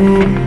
Mm-hmm.